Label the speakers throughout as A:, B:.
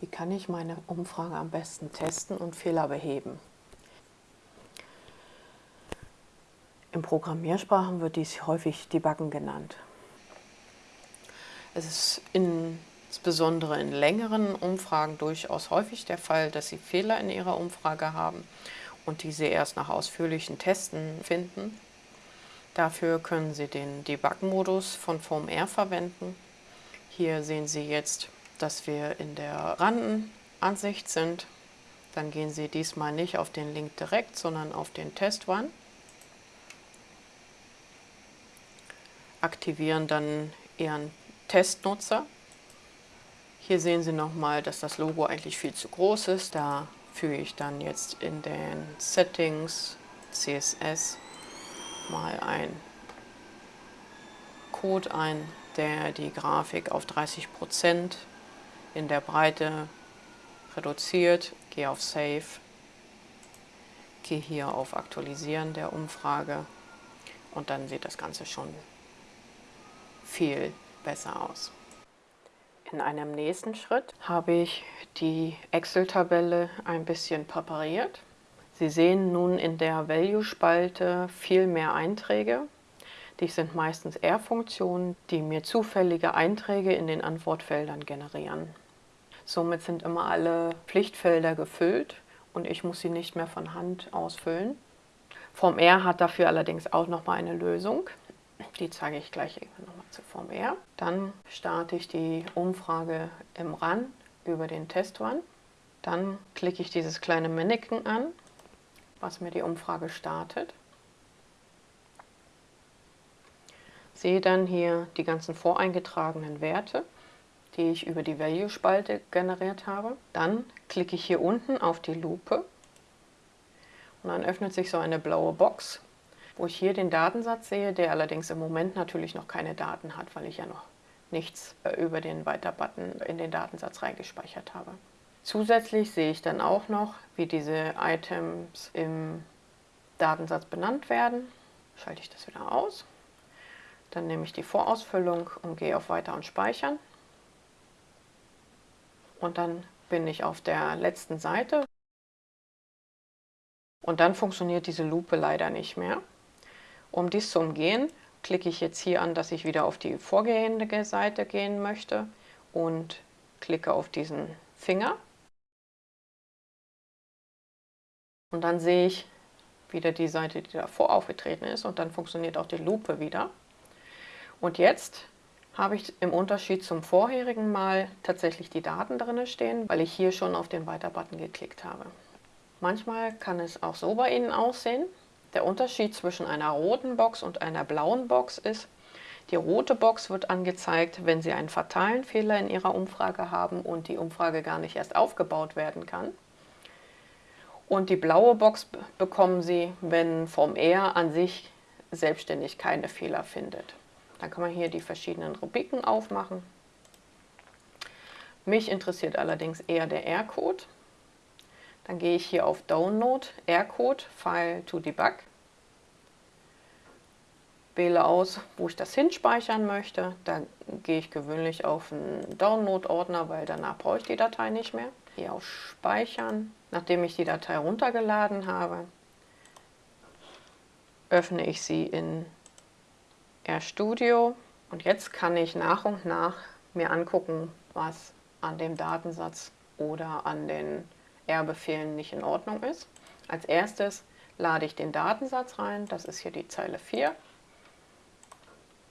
A: Wie kann ich meine Umfrage am besten testen und Fehler beheben? In Programmiersprachen wird dies häufig Debuggen genannt. Es ist insbesondere in längeren Umfragen durchaus häufig der Fall, dass Sie Fehler in Ihrer Umfrage haben und diese erst nach ausführlichen Testen finden. Dafür können Sie den Debug-Modus von FormR verwenden. Hier sehen Sie jetzt dass wir in der Randenansicht sind. Dann gehen Sie diesmal nicht auf den Link direkt, sondern auf den Test One. Aktivieren dann Ihren Testnutzer. Hier sehen Sie nochmal, dass das Logo eigentlich viel zu groß ist. Da füge ich dann jetzt in den Settings CSS mal ein Code ein, der die Grafik auf 30% in der Breite reduziert, gehe auf Save, gehe hier auf Aktualisieren der Umfrage und dann sieht das Ganze schon viel besser aus. In einem nächsten Schritt habe ich die Excel-Tabelle ein bisschen präpariert. Sie sehen nun in der Value-Spalte viel mehr Einträge. Dies sind meistens R-Funktionen, die mir zufällige Einträge in den Antwortfeldern generieren. Somit sind immer alle Pflichtfelder gefüllt und ich muss sie nicht mehr von Hand ausfüllen. Form R hat dafür allerdings auch nochmal eine Lösung. Die zeige ich gleich nochmal zu Form R. Dann starte ich die Umfrage im RAN über den Test Run. Dann klicke ich dieses kleine Mannequin an, was mir die Umfrage startet. sehe dann hier die ganzen voreingetragenen Werte, die ich über die Value-Spalte generiert habe. Dann klicke ich hier unten auf die Lupe und dann öffnet sich so eine blaue Box, wo ich hier den Datensatz sehe, der allerdings im Moment natürlich noch keine Daten hat, weil ich ja noch nichts äh, über den Weiter-Button in den Datensatz reingespeichert habe. Zusätzlich sehe ich dann auch noch, wie diese Items im Datensatz benannt werden. Schalte ich das wieder aus. Dann nehme ich die Vorausfüllung und gehe auf Weiter und Speichern. Und dann bin ich auf der letzten Seite. Und dann funktioniert diese Lupe leider nicht mehr. Um dies zu umgehen, klicke ich jetzt hier an, dass ich wieder auf die vorgehende Seite gehen möchte und klicke auf diesen Finger. Und dann sehe ich wieder die Seite, die davor aufgetreten ist und dann funktioniert auch die Lupe wieder. Und jetzt habe ich im Unterschied zum vorherigen Mal tatsächlich die Daten drin stehen, weil ich hier schon auf den Weiter-Button geklickt habe. Manchmal kann es auch so bei Ihnen aussehen. Der Unterschied zwischen einer roten Box und einer blauen Box ist, die rote Box wird angezeigt, wenn Sie einen fatalen Fehler in Ihrer Umfrage haben und die Umfrage gar nicht erst aufgebaut werden kann. Und die blaue Box bekommen Sie, wenn vom R an sich selbstständig keine Fehler findet. Dann kann man hier die verschiedenen Rubriken aufmachen. Mich interessiert allerdings eher der R-Code. Dann gehe ich hier auf Download, R-Code, File to Debug. Wähle aus, wo ich das hinspeichern möchte. Da gehe ich gewöhnlich auf einen Download-Ordner, weil danach brauche ich die Datei nicht mehr. Gehe auf Speichern. Nachdem ich die Datei runtergeladen habe, öffne ich sie in RStudio und jetzt kann ich nach und nach mir angucken, was an dem Datensatz oder an den R-Befehlen nicht in Ordnung ist. Als erstes lade ich den Datensatz rein, das ist hier die Zeile 4.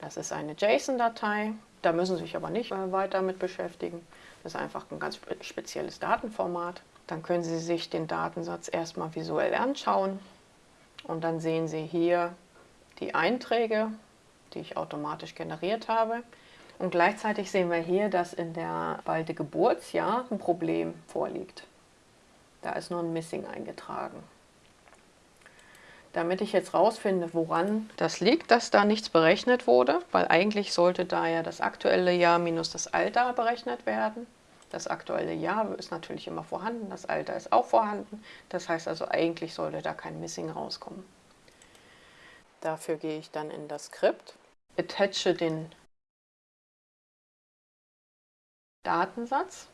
A: Das ist eine JSON-Datei, da müssen Sie sich aber nicht weiter mit beschäftigen. Das ist einfach ein ganz spezielles Datenformat. Dann können Sie sich den Datensatz erstmal visuell anschauen und dann sehen Sie hier die Einträge, die ich automatisch generiert habe. Und gleichzeitig sehen wir hier, dass in der Spalte Geburtsjahr ein Problem vorliegt. Da ist nur ein Missing eingetragen. Damit ich jetzt rausfinde, woran das liegt, dass da nichts berechnet wurde, weil eigentlich sollte da ja das aktuelle Jahr minus das Alter berechnet werden. Das aktuelle Jahr ist natürlich immer vorhanden, das Alter ist auch vorhanden. Das heißt also, eigentlich sollte da kein Missing rauskommen. Dafür gehe ich dann in das Skript attache den Datensatz.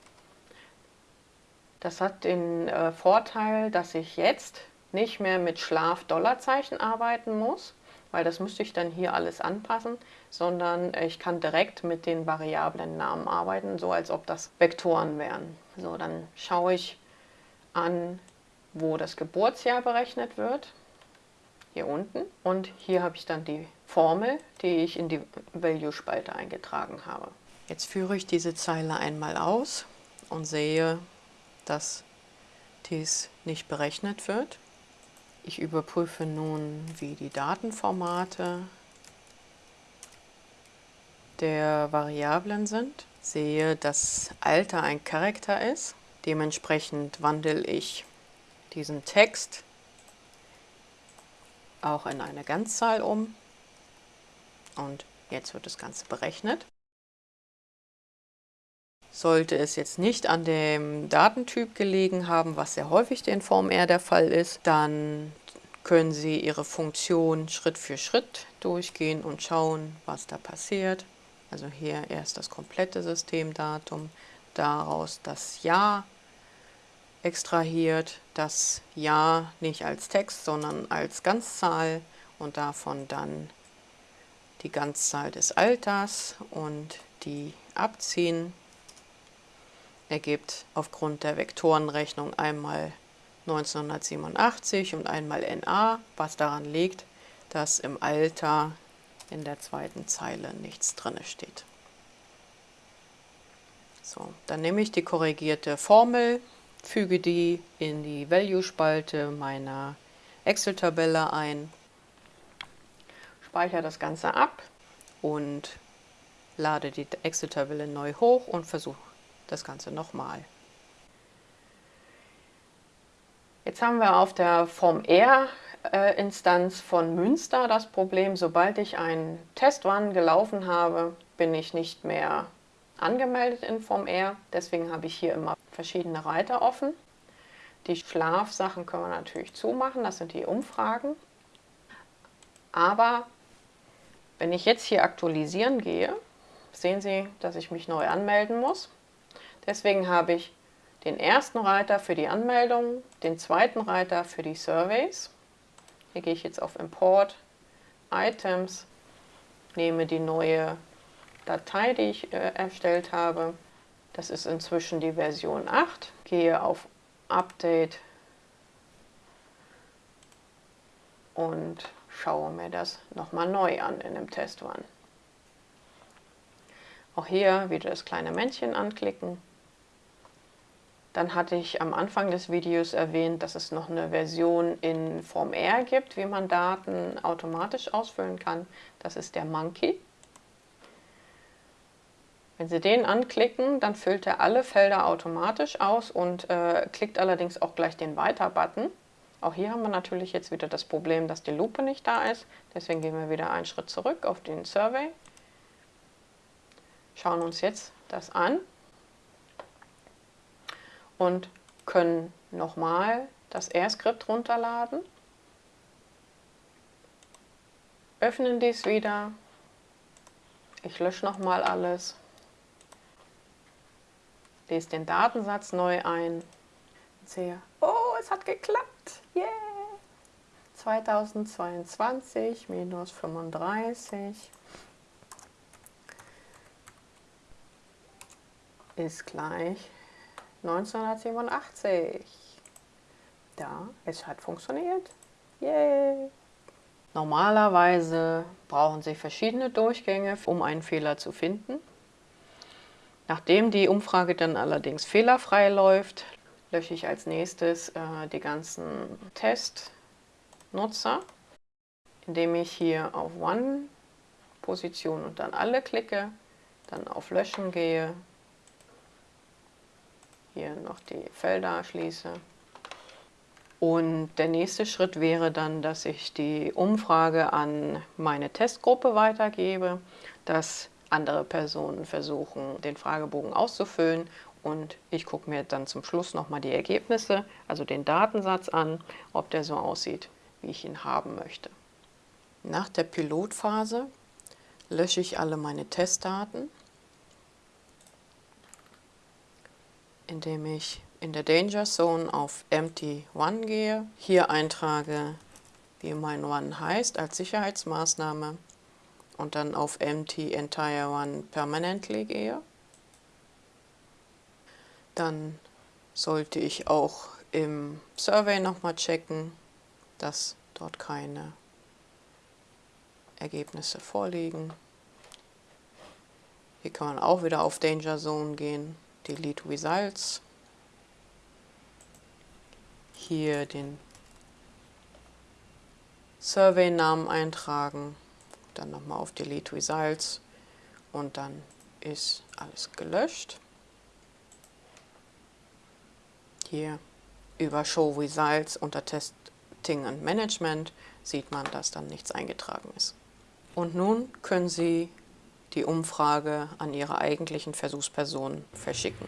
A: Das hat den äh, Vorteil, dass ich jetzt nicht mehr mit Schlaf-Dollarzeichen arbeiten muss, weil das müsste ich dann hier alles anpassen, sondern ich kann direkt mit den variablen Namen arbeiten, so als ob das Vektoren wären. So, dann schaue ich an, wo das Geburtsjahr berechnet wird, hier unten. Und hier habe ich dann die Formel, die ich in die Value-Spalte eingetragen habe. Jetzt führe ich diese Zeile einmal aus und sehe, dass dies nicht berechnet wird. Ich überprüfe nun, wie die Datenformate der Variablen sind. Sehe, dass Alter ein Charakter ist. Dementsprechend wandle ich diesen Text auch in eine Ganzzahl um. Und jetzt wird das Ganze berechnet. Sollte es jetzt nicht an dem Datentyp gelegen haben, was sehr häufig in Form R der Fall ist, dann können Sie Ihre Funktion Schritt für Schritt durchgehen und schauen, was da passiert. Also hier erst das komplette Systemdatum, daraus das Jahr extrahiert, das Jahr nicht als Text, sondern als Ganzzahl und davon dann die Ganzzahl des Alters und die abziehen ergibt aufgrund der Vektorenrechnung einmal 1987 und einmal NA, was daran liegt, dass im Alter in der zweiten Zeile nichts drin steht. So, dann nehme ich die korrigierte Formel, füge die in die Value-Spalte meiner Excel-Tabelle ein, speichere das Ganze ab und lade die Excel-Tabelle neu hoch und versuche das Ganze nochmal. Jetzt haben wir auf der Form R-Instanz von Münster das Problem, sobald ich einen Testrun gelaufen habe, bin ich nicht mehr angemeldet in Form R. Deswegen habe ich hier immer verschiedene Reiter offen. Die Schlafsachen können wir natürlich zumachen, das sind die Umfragen. Aber wenn ich jetzt hier aktualisieren gehe, sehen Sie, dass ich mich neu anmelden muss. Deswegen habe ich den ersten Reiter für die Anmeldung, den zweiten Reiter für die Surveys. Hier gehe ich jetzt auf Import, Items, nehme die neue Datei, die ich äh, erstellt habe. Das ist inzwischen die Version 8. Gehe auf Update und schaue mir das nochmal neu an in dem Test One. Auch hier wieder das kleine Männchen anklicken dann hatte ich am Anfang des Videos erwähnt, dass es noch eine Version in Form R gibt, wie man Daten automatisch ausfüllen kann. Das ist der Monkey. Wenn Sie den anklicken, dann füllt er alle Felder automatisch aus und äh, klickt allerdings auch gleich den Weiter-Button. Auch hier haben wir natürlich jetzt wieder das Problem, dass die Lupe nicht da ist. Deswegen gehen wir wieder einen Schritt zurück auf den Survey. Schauen uns jetzt das an und können nochmal das R-Skript runterladen, öffnen dies wieder, ich lösche nochmal alles, lese den Datensatz neu ein sehe, oh, es hat geklappt, yeah! 2022 minus 35 ist gleich 1987. Ja, es hat funktioniert. Yay! Normalerweise brauchen Sie verschiedene Durchgänge, um einen Fehler zu finden. Nachdem die Umfrage dann allerdings fehlerfrei läuft, lösche ich als nächstes äh, die ganzen Testnutzer, indem ich hier auf One Position und dann alle klicke, dann auf Löschen gehe hier noch die Felder schließe. Und der nächste Schritt wäre dann, dass ich die Umfrage an meine Testgruppe weitergebe, dass andere Personen versuchen, den Fragebogen auszufüllen und ich gucke mir dann zum Schluss nochmal die Ergebnisse, also den Datensatz an, ob der so aussieht, wie ich ihn haben möchte. Nach der Pilotphase lösche ich alle meine Testdaten indem ich in der Danger Zone auf Empty One gehe, hier eintrage, wie mein One heißt als Sicherheitsmaßnahme und dann auf Empty Entire One Permanently gehe, dann sollte ich auch im Survey nochmal checken, dass dort keine Ergebnisse vorliegen. Hier kann man auch wieder auf Danger Zone gehen, Delete Results. Hier den Survey-Namen eintragen, dann nochmal auf Delete Results und dann ist alles gelöscht. Hier über Show Results unter Testing und Management sieht man, dass dann nichts eingetragen ist. Und nun können Sie die Umfrage an Ihre eigentlichen Versuchspersonen verschicken.